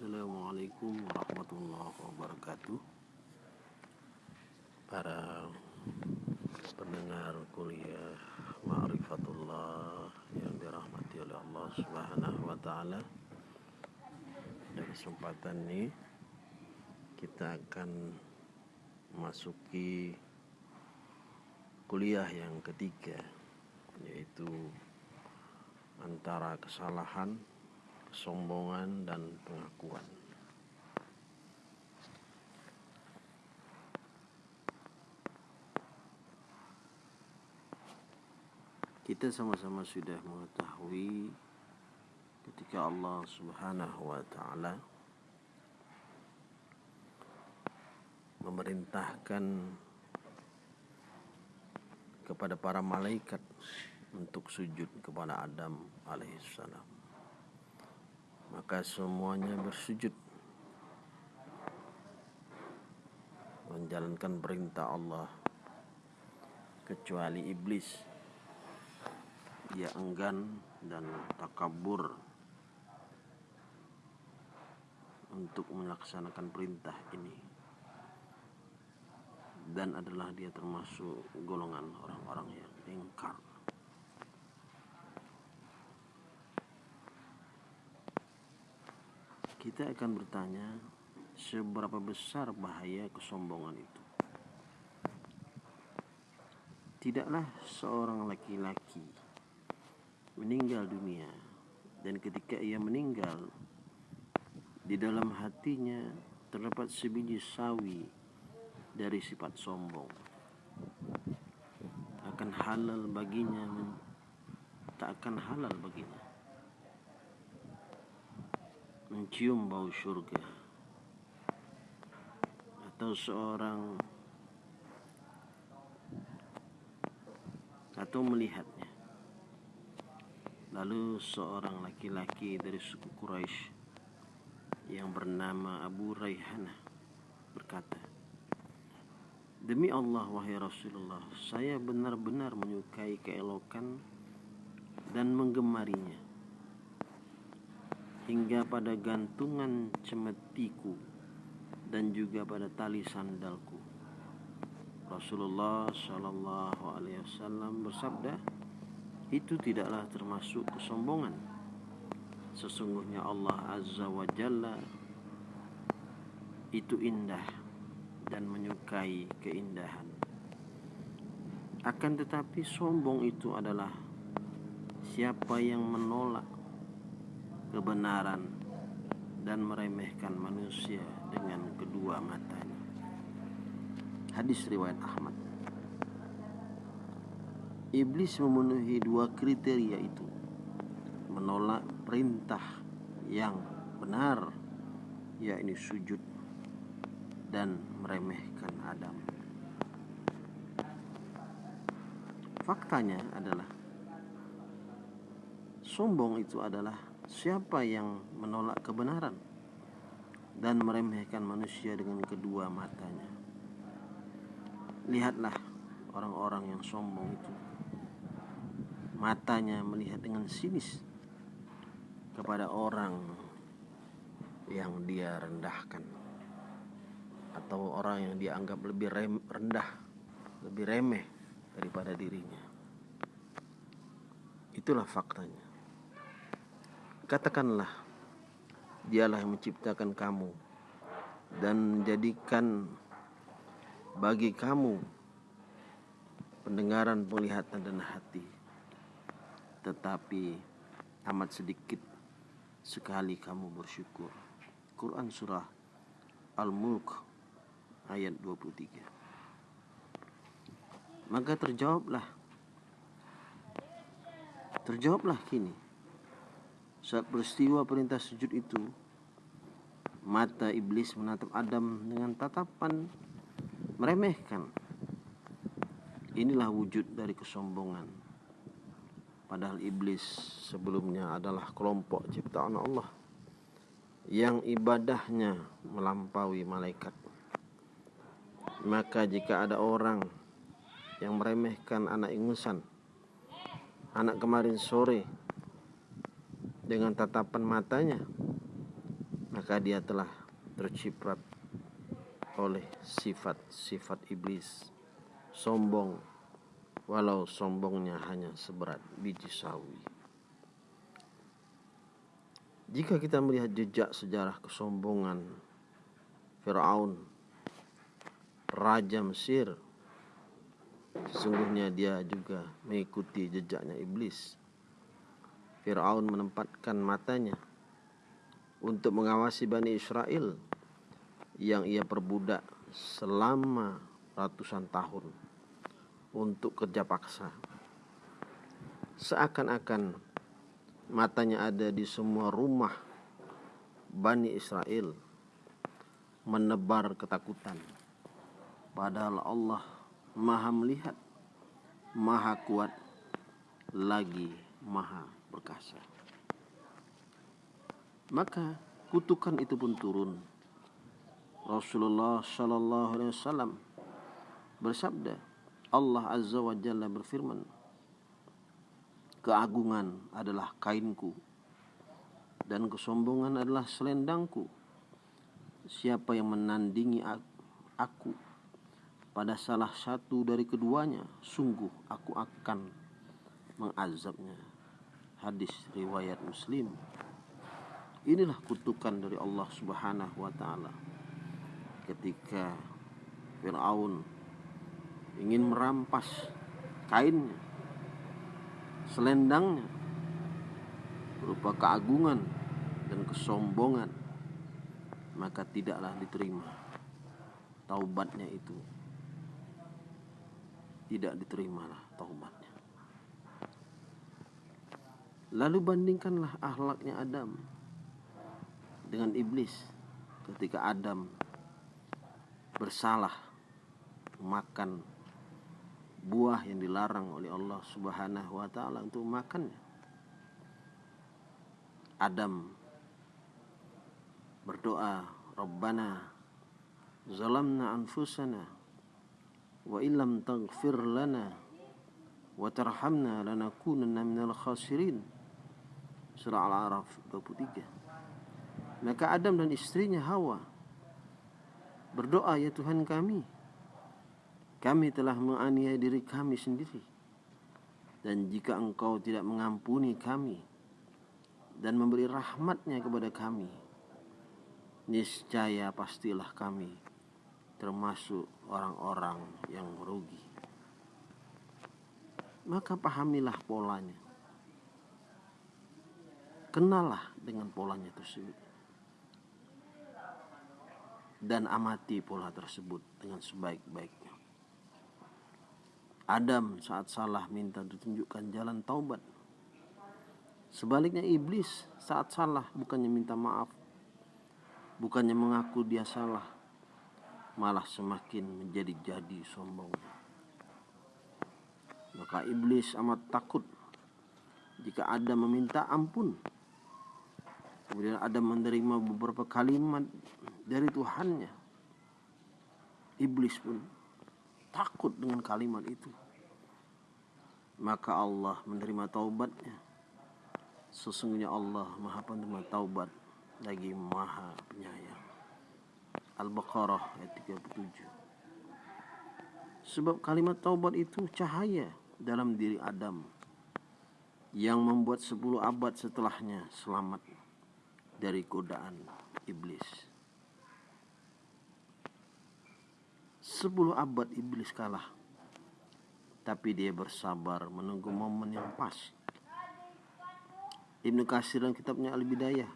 Assalamualaikum warahmatullahi wabarakatuh Para pendengar kuliah Ma'rifatullah yang dirahmati oleh Allah Subhanahu wa taala. Dan kesempatan ini kita akan masuki kuliah yang ketiga yaitu antara kesalahan kesombongan dan pengakuan. Kita sama-sama sudah mengetahui ketika Allah Subhanahu wa taala memerintahkan kepada para malaikat untuk sujud kepada Adam alaihissalam. Maka semuanya bersujud. Menjalankan perintah Allah. Kecuali iblis. Ia enggan dan takabur untuk melaksanakan perintah ini. Dan adalah dia termasuk golongan orang-orang yang ingkar kita akan bertanya seberapa besar bahaya kesombongan itu? Tidaklah seorang laki-laki meninggal dunia dan ketika ia meninggal di dalam hatinya terdapat sebiji sawi dari sifat sombong. Akan halal baginya tak akan halal baginya mencium bau surga atau seorang atau melihatnya Lalu seorang laki-laki dari suku Quraisy yang bernama Abu Raihanah berkata, Demi Allah wahai Rasulullah, saya benar-benar menyukai keelokan dan menggemarinya. Hingga pada gantungan cemetiku dan juga pada tali sandalku. Rasulullah Shallallahu Alaihi Wasallam bersabda, itu tidaklah termasuk kesombongan. Sesungguhnya Allah Azza wa Jalla itu indah dan menyukai keindahan. Akan tetapi sombong itu adalah siapa yang menolak kebenaran dan meremehkan manusia dengan kedua matanya. Hadis riwayat Ahmad. Iblis memenuhi dua kriteria itu Menolak perintah yang benar yakni sujud dan meremehkan Adam Faktanya adalah Sombong itu adalah siapa yang menolak kebenaran dan meremehkan manusia dengan kedua matanya. Lihatlah orang-orang yang sombong itu matanya melihat dengan sinis kepada orang yang dia rendahkan atau orang yang dia anggap lebih rem, rendah, lebih remeh daripada dirinya. Itulah faktanya. Katakanlah, dialah yang menciptakan kamu dan menjadikan bagi kamu pendengaran, penglihatan dan hati tetapi amat sedikit sekali kamu bersyukur. Quran surah Al-Mulk ayat 23. Maka terjawablah Terjawablah kini Saat peristiwa perintah sujud itu Mata iblis menatap Adam dengan tatapan meremehkan Inilah wujud dari kesombongan Padahal iblis sebelumnya adalah kelompok ciptaan Allah yang ibadahnya melampaui malaikat. Maka jika ada orang yang meremehkan anak ingusan, anak kemarin sore dengan tatapan matanya, maka dia telah terciprat oleh sifat-sifat iblis, sombong, walau sombongnya hanya seberat biji sawi. Jika kita melihat jejak sejarah kesombongan Firaun, raja Mesir, sesungguhnya dia juga mengikuti jejaknya iblis. Firaun menempatkan matanya untuk mengawasi Bani Israel yang ia perbudak selama ratusan tahun untuk kerja paksa. Seakan-akan matanya ada di semua rumah Bani Israel menebar ketakutan. Padahal Allah maha melihat, maha kuat, lagi maha perkasa. Maka kutukan itu pun turun. Rasulullah Shallallahu Alaihi Wasallam bersabda, Allah Azza wa Jalla berfirman Keagungan adalah kainku Dan kesombongan adalah selendangku Siapa yang menandingi aku Pada salah satu dari keduanya Sungguh aku akan mengazabnya Hadis riwayat muslim Inilah kutukan dari Allah subhanahu wa ta'ala Ketika Fir'aun ingin merampas kainnya, selendangnya, berupa keagungan dan kesombongan, maka tidaklah diterima taubatnya itu. Tidak diterimalah taubatnya. Lalu bandingkanlah akhlaknya Adam dengan iblis ketika Adam bersalah makan buah yang dilarang oleh Allah Subhanahu wa taala untuk makannya. Adam berdoa, "Rabbana zalamna anfusana wa illam taghfir lana wa tarhamna lanakunanna minal khasirin." Surah Al-A'raf 23. Maka Adam dan istrinya Hawa berdoa, "Ya Tuhan kami, kami telah menganiaya diri kami sendiri. Dan jika engkau tidak mengampuni kami dan memberi rahmatnya kepada kami, niscaya pastilah kami termasuk orang-orang yang merugi. Maka pahamilah polanya. Kenalah dengan polanya tersebut. Dan amati pola tersebut dengan sebaik-baiknya. Adam saat salah minta ditunjukkan jalan taubat. Sebaliknya iblis saat salah bukannya minta maaf, bukannya mengaku dia salah, malah semakin menjadi-jadi sombong. Maka iblis amat takut jika Adam meminta ampun. Kemudian Adam menerima beberapa kalimat dari Tuhannya. Iblis pun takut dengan kalimat itu. Maka Allah menerima taubatnya. Sesungguhnya Allah maha penerima taubat lagi maha penyayang. Al-Baqarah ayat 37 sebab kalimat taubat itu cahaya dalam diri Adam yang membuat sepuluh abad setelahnya selamat dari godaan iblis. Sepuluh abad iblis kalah. Tapi dia bersabar menunggu momen yang pas. Ibnu Kasir dalam kitabnya Al-Bidayah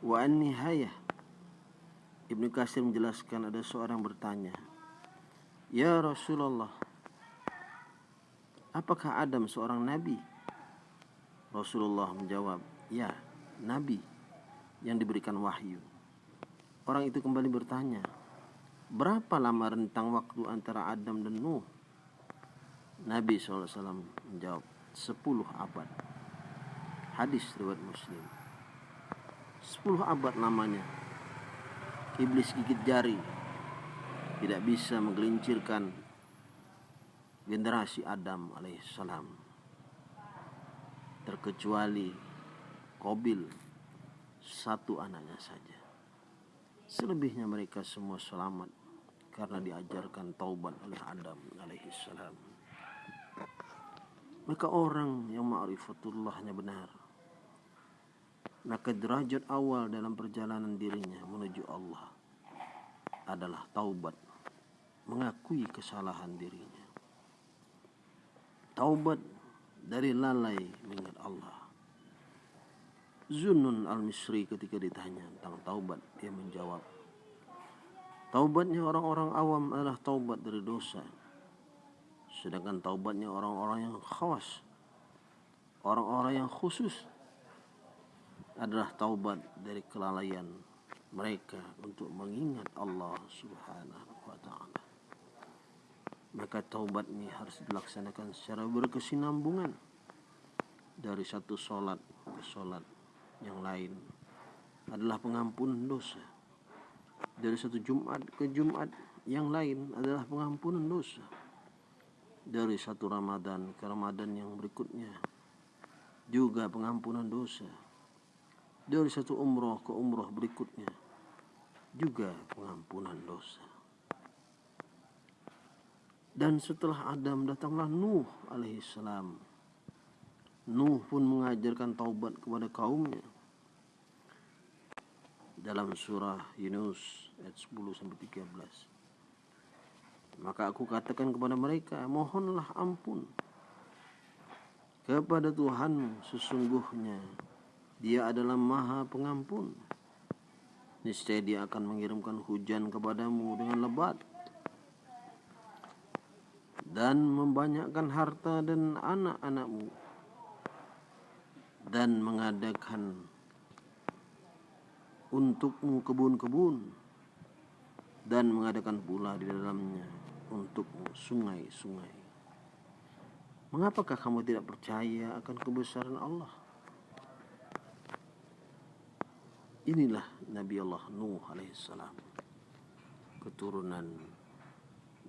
wa An-Nihayah Ibnu Kasir menjelaskan ada seorang bertanya, "Ya Rasulullah, apakah Adam seorang nabi?" Rasulullah menjawab, "Ya, nabi yang diberikan wahyu." Orang itu kembali bertanya, Berapa lama rentang waktu antara Adam dan Nuh? Nabi SAW menjawab, 10 abad. Hadis riwayat Muslim. 10 abad lamanya. Iblis gigit jari. Tidak bisa menggelincirkan generasi Adam alaihissalam. Terkecuali Kobil, satu anaknya saja. Selebihnya mereka semua selamat karena diajarkan taubat oleh Adam alaihissalam. Maka orang yang ma'rifatullahnya benar Maka derajat awal dalam perjalanan dirinya menuju Allah Adalah taubat Mengakui kesalahan dirinya Taubat dari lalai mengingat Allah Zunun al-Misri ketika ditanya tentang taubat Dia menjawab Taubatnya orang-orang awam adalah taubat dari dosa. Sedangkan taubatnya orang-orang yang khawas Orang-orang yang khusus Adalah taubat dari kelalaian mereka Untuk mengingat Allah subhanahu wa ta'ala. Maka taubat ini harus dilaksanakan secara berkesinambungan Dari satu solat ke solat yang lain Adalah pengampunan dosa. Dari satu Jumat ke Jumat yang lain adalah pengampunan dosa. Dari satu Ramadan ke Ramadan yang berikutnya juga pengampunan dosa. Dari satu umroh ke umroh berikutnya juga pengampunan dosa. Dan setelah Adam datanglah Nuh alaihissalam Nuh pun mengajarkan taubat kepada kaumnya. Dalam surah Yunus ayat 10 sampai 13 maka aku katakan kepada mereka, mohonlah ampun kepada Tuhan sesungguhnya dia adalah maha pengampun. Niscaya dia akan mengirimkan hujan kepadamu dengan lebat dan membanyakkan harta dan anak-anakmu dan mengadakan untukmu kebun-kebun dan mengadakan pula di dalamnya untukmu sungai-sungai. Mengapakah kamu tidak percaya akan kebesaran Allah? Inilah Nabi Allah Nuh alaihissalam. Keturunan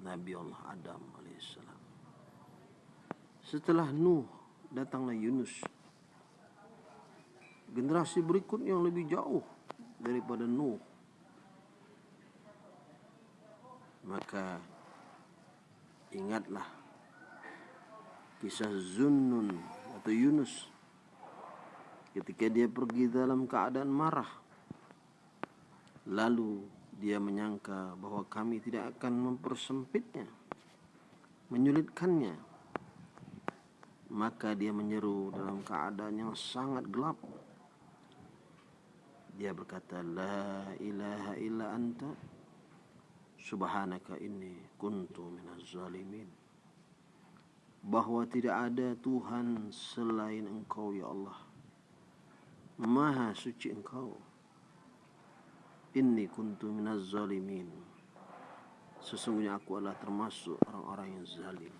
Nabi Allah Adam alaihissalam. Setelah Nuh datanglah Yunus. Generasi berikutnya yang lebih jauh daripada Nuh. Maka Ingatlah kisah Zunnun atau Yunus ketika dia pergi dalam keadaan marah. Lalu dia menyangka bahwa kami tidak akan mempersempitnya, menyulitkannya. Maka dia menyeru dalam keadaan yang sangat gelap. Dia berkata, La ilaha illa anta Subhanaka inni kuntu minaz zalimin. Bahwa tidak ada Tuhan selain Engkau ya Allah. Maha suci Engkau. Inni kuntu minaz zalimin. Sesungguhnya aku adalah termasuk orang-orang yang zalim.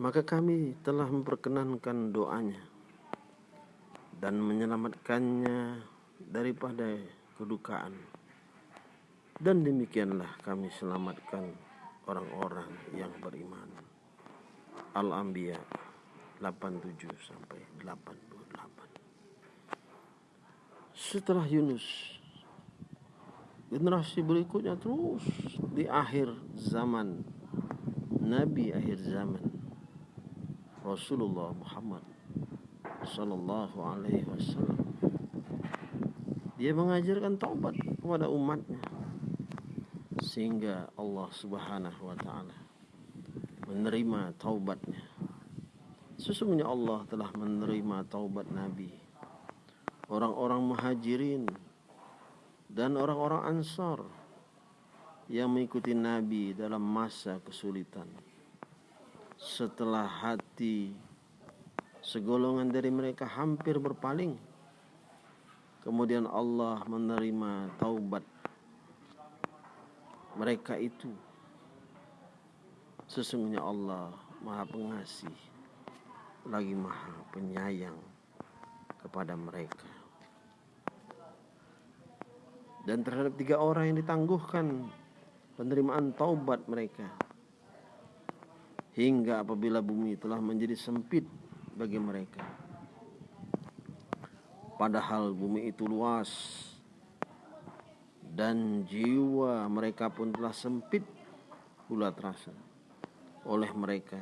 Maka kami telah memperkenankan doanya Dan menyelamatkannya daripada kedukaan dan demikianlah kami selamatkan orang-orang yang beriman. Al-Anbiya 87 sampai 88. Setelah Yunus generasi berikutnya terus di akhir zaman Nabi akhir zaman Rasulullah Muhammad sallallahu alaihi wasallam dia mengajarkan taubat kepada umatnya sehingga Allah Subhanahu wa taala menerima taubatnya. Sesungguhnya Allah telah menerima taubat Nabi, orang-orang Muhajirin dan orang-orang Ansar yang mengikuti Nabi dalam masa kesulitan. Setelah hati segolongan dari mereka hampir berpaling, kemudian Allah menerima taubat mereka itu sesungguhnya Allah Maha Pengasih lagi Maha Penyayang kepada mereka. Dan terhadap tiga orang yang ditangguhkan penerimaan taubat mereka hingga apabila bumi telah menjadi sempit bagi mereka. Padahal bumi itu luas dan jiwa mereka pun telah sempit pula terasa oleh mereka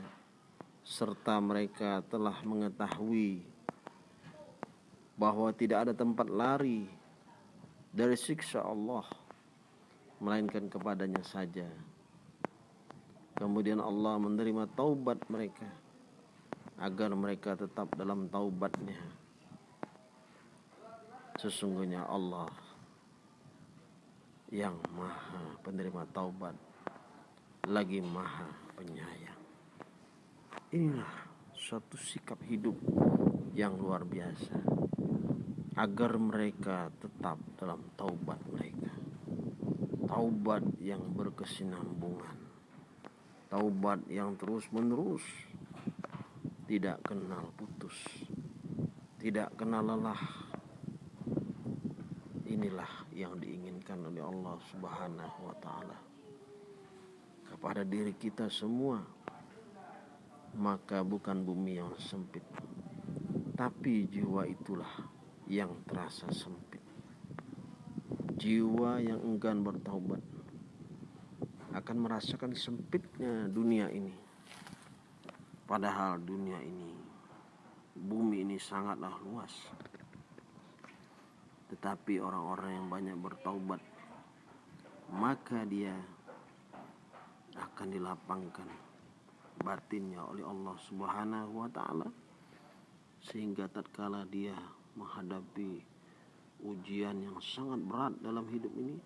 serta mereka telah mengetahui bahwa tidak ada tempat lari dari siksa Allah melainkan kepadanya saja. Kemudian Allah menerima taubat mereka agar mereka tetap dalam taubatnya. Sesungguhnya Allah yang maha penerima taubat lagi maha penyayang. Inilah suatu sikap hidup yang luar biasa agar mereka tetap dalam taubat mereka. Taubat yang berkesinambungan taubat yang terus menerus tidak kenal putus. Tidak kenal lelah. Inilah yang diinginkan oleh Allah Subhanahu wa taala. Kepada diri kita semua maka bukan bumi yang sempit tapi jiwa itulah yang terasa sempit. Jiwa yang enggan bertaubat akan merasakan sempitnya dunia ini. Padahal dunia ini, bumi ini sangatlah luas. Tetapi orang-orang yang banyak bertaubat, maka dia akan dilapangkan batinnya oleh Allah Subhanahu wa taala sehingga tatkala dia menghadapi ujian yang sangat berat dalam hidup ini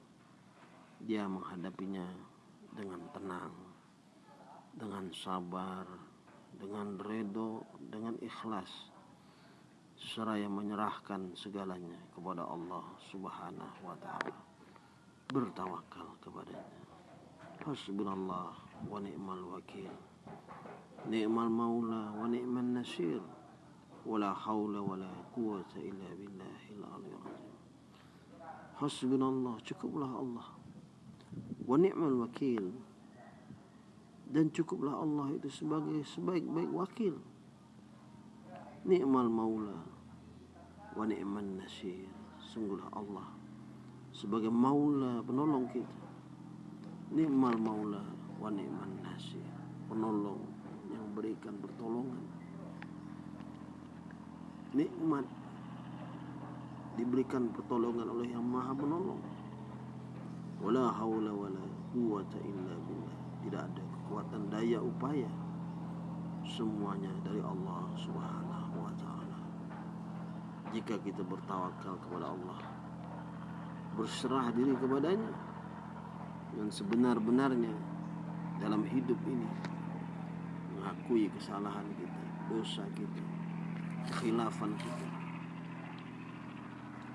dia menghadapinya dengan tenang, dengan sabar, dengan redo, dengan ikhlas, seraya menyerahkan segalanya kepada Allah Subhanahu wa taala. Bertawakal kepadanya. Hasbunallah wa ni'mal wakil. Ni'mal maula wa ni'mal nasir. Wala haula wala quwata illa billahil aliyyil azim. Hasbunallah, cukuplah Allah wa ni'mal wakil dan cukuplah Allah itu sebagai sebaik-baik wakil. Ni'mal maula wa ni'man nasir. Sungguhlah Allah sebagai maula penolong kita. Ni'mal maula wa ni'man nasir. Penolong yang berikan pertolongan. Nikmat diberikan pertolongan oleh yang maha penolong. Wala haula wala quwata illa billah tidak ada kekuatan daya upaya. Semuanya dari Allah Subhanahu wa taala. Jika kita bertawakal kepada Allah berserah diri kepadanya dengan sebenar-benarnya dalam hidup ini mengakui kesalahan kita dosa kita kekhilafan kita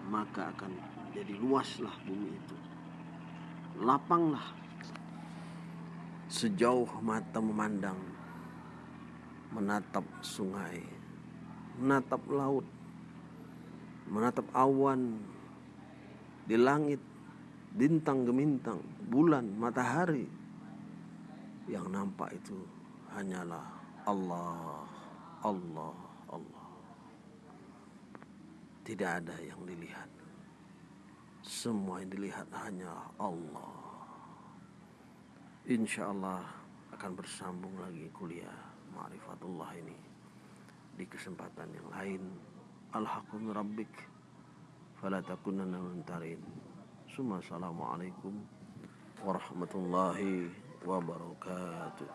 maka akan jadi luaslah bumi itu. Lapanglah sejauh mata memandang menatap sungai menatap laut menatap awan di langit bintang gemintang bulan matahari. Yang nampak itu hanyalah Allah Allah Allah. Tidak ada yang dilihat. Semua yang dilihat hanya Allah. Insya Allah akan bersambung lagi kuliah Ma'rifatullah ini di kesempatan yang lain. Alhaqum rabbik fala takunanna mintarin. Assalamualaikum warahmatullahi wabarakatuh.